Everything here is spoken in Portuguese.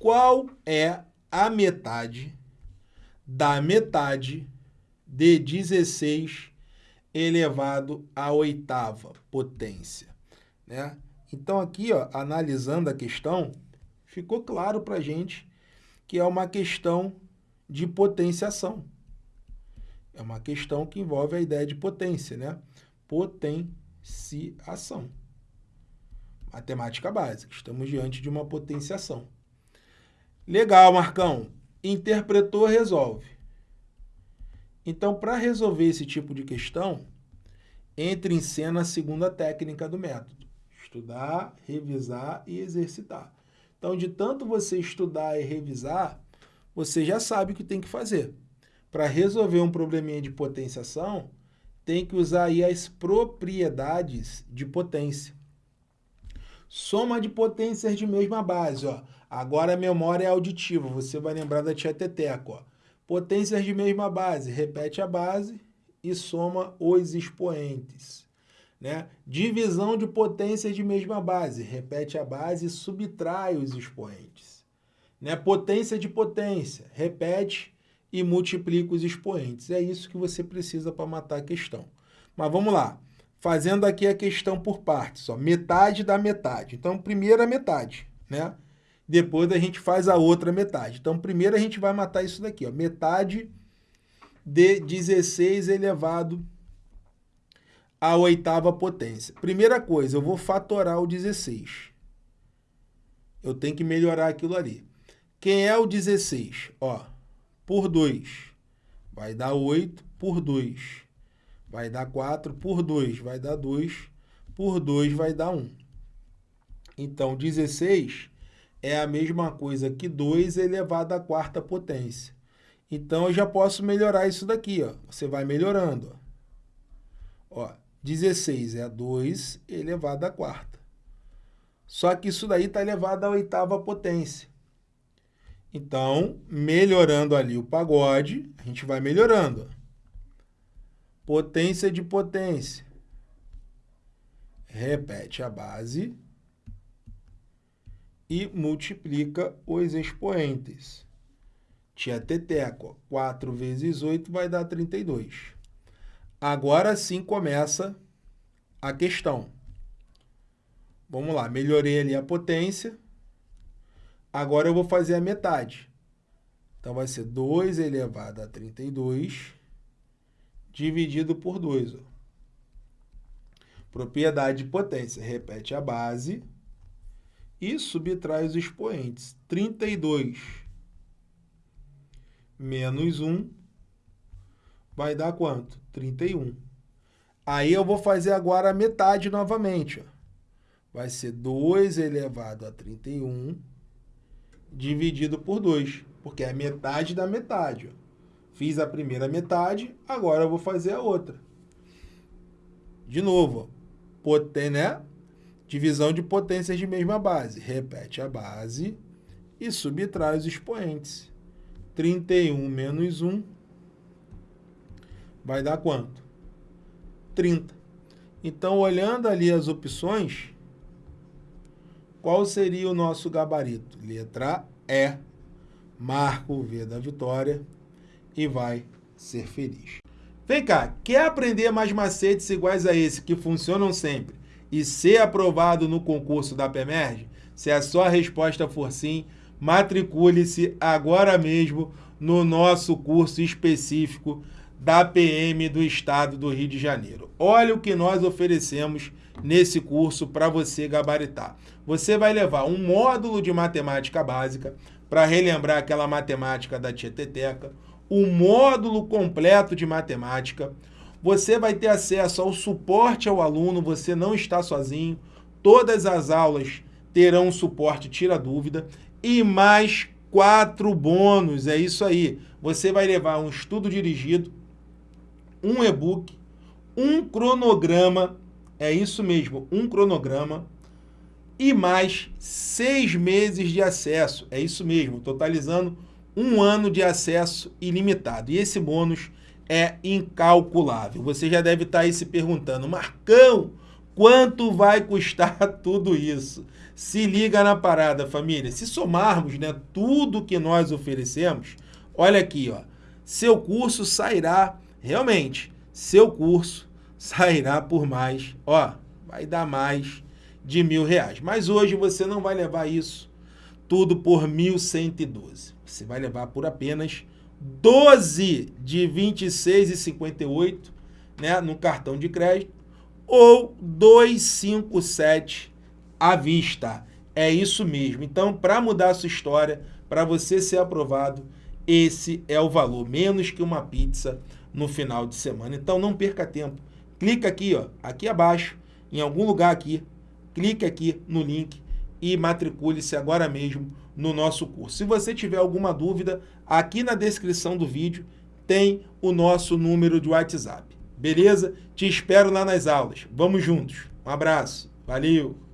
Qual é a metade da metade de 16 elevado à oitava potência? Né? Então aqui, ó, analisando a questão, ficou claro para a gente que é uma questão de potenciação. É uma questão que envolve a ideia de potência, né? Potenciação. Matemática básica. Estamos diante de uma potenciação. Legal, Marcão. Interpretou, resolve. Então, para resolver esse tipo de questão, entre em cena a segunda técnica do método. Estudar, revisar e exercitar. Então, de tanto você estudar e revisar, você já sabe o que tem que fazer. Para resolver um probleminha de potenciação, tem que usar aí as propriedades de potência. Soma de potências de mesma base, ó. Agora a memória é auditiva, você vai lembrar da tia Teteco, ó. Potências de mesma base, repete a base e soma os expoentes. Né? Divisão de potências de mesma base, repete a base e subtrai os expoentes. Né? Potência de potência, repete e multiplica os expoentes. É isso que você precisa para matar a questão. Mas vamos lá. Fazendo aqui a questão por partes. Ó. Metade da metade. Então, primeiro a metade. Né? Depois a gente faz a outra metade. Então, primeiro a gente vai matar isso daqui. Ó. Metade de 16 elevado à oitava potência. Primeira coisa, eu vou fatorar o 16. Eu tenho que melhorar aquilo ali. Quem é o 16? Ó, por 2 vai dar 8 por 2. Vai dar 4 por 2, vai dar 2. Por 2 vai dar 1. Então, 16 é a mesma coisa que 2 elevado à quarta potência. Então, eu já posso melhorar isso daqui. Ó. Você vai melhorando. Ó. Ó, 16 é 2 elevado à quarta. Só que isso daí está elevado à oitava potência. Então, melhorando ali o pagode, a gente vai melhorando. Potência de potência. Repete a base e multiplica os expoentes. Tia Teteco, 4 vezes 8 vai dar 32. Agora sim começa a questão. Vamos lá, melhorei ali a potência. Agora eu vou fazer a metade. Então, vai ser 2 elevado a 32 dividido por 2. Ó. Propriedade de potência. Repete a base e subtrai os expoentes. 32 menos 1 vai dar quanto? 31. Aí eu vou fazer agora a metade novamente. Ó. Vai ser 2 elevado a 31 dividido por 2, porque é metade da metade. Ó. Fiz a primeira metade, agora eu vou fazer a outra. De novo, poten, né? divisão de potências de mesma base. Repete a base e subtrai os expoentes. 31 menos 1 vai dar quanto? 30. Então, olhando ali as opções, qual seria o nosso gabarito? Letra E. Marca o V da vitória e vai ser feliz. Vem cá, quer aprender mais macetes iguais a esse que funcionam sempre e ser aprovado no concurso da PEMERG? Se a sua resposta for sim, matricule-se agora mesmo no nosso curso específico da PM do Estado do Rio de Janeiro. Olha o que nós oferecemos nesse curso para você gabaritar. Você vai levar um módulo de matemática básica para relembrar aquela matemática da Tieteteca, o módulo completo de matemática, você vai ter acesso ao suporte ao aluno, você não está sozinho, todas as aulas terão suporte tira dúvida. E mais quatro bônus, é isso aí. Você vai levar um estudo dirigido, um e-book, um cronograma, é isso mesmo, um cronograma, e mais seis meses de acesso, é isso mesmo, totalizando um ano de acesso ilimitado. E esse bônus é incalculável. Você já deve estar aí se perguntando, Marcão, quanto vai custar tudo isso? Se liga na parada, família. Se somarmos né, tudo que nós oferecemos, olha aqui, ó, seu curso sairá, realmente, seu curso sairá por mais, ó, vai dar mais de mil reais. Mas hoje você não vai levar isso tudo por 1.112. Você vai levar por apenas 12 de 26,58 né, no cartão de crédito ou 257 à vista. É isso mesmo. Então, para mudar a sua história, para você ser aprovado, esse é o valor, menos que uma pizza no final de semana. Então, não perca tempo. Clica aqui, ó, aqui abaixo, em algum lugar aqui, clique aqui no link e matricule-se agora mesmo no nosso curso. Se você tiver alguma dúvida, aqui na descrição do vídeo tem o nosso número de WhatsApp. Beleza? Te espero lá nas aulas. Vamos juntos. Um abraço. Valeu!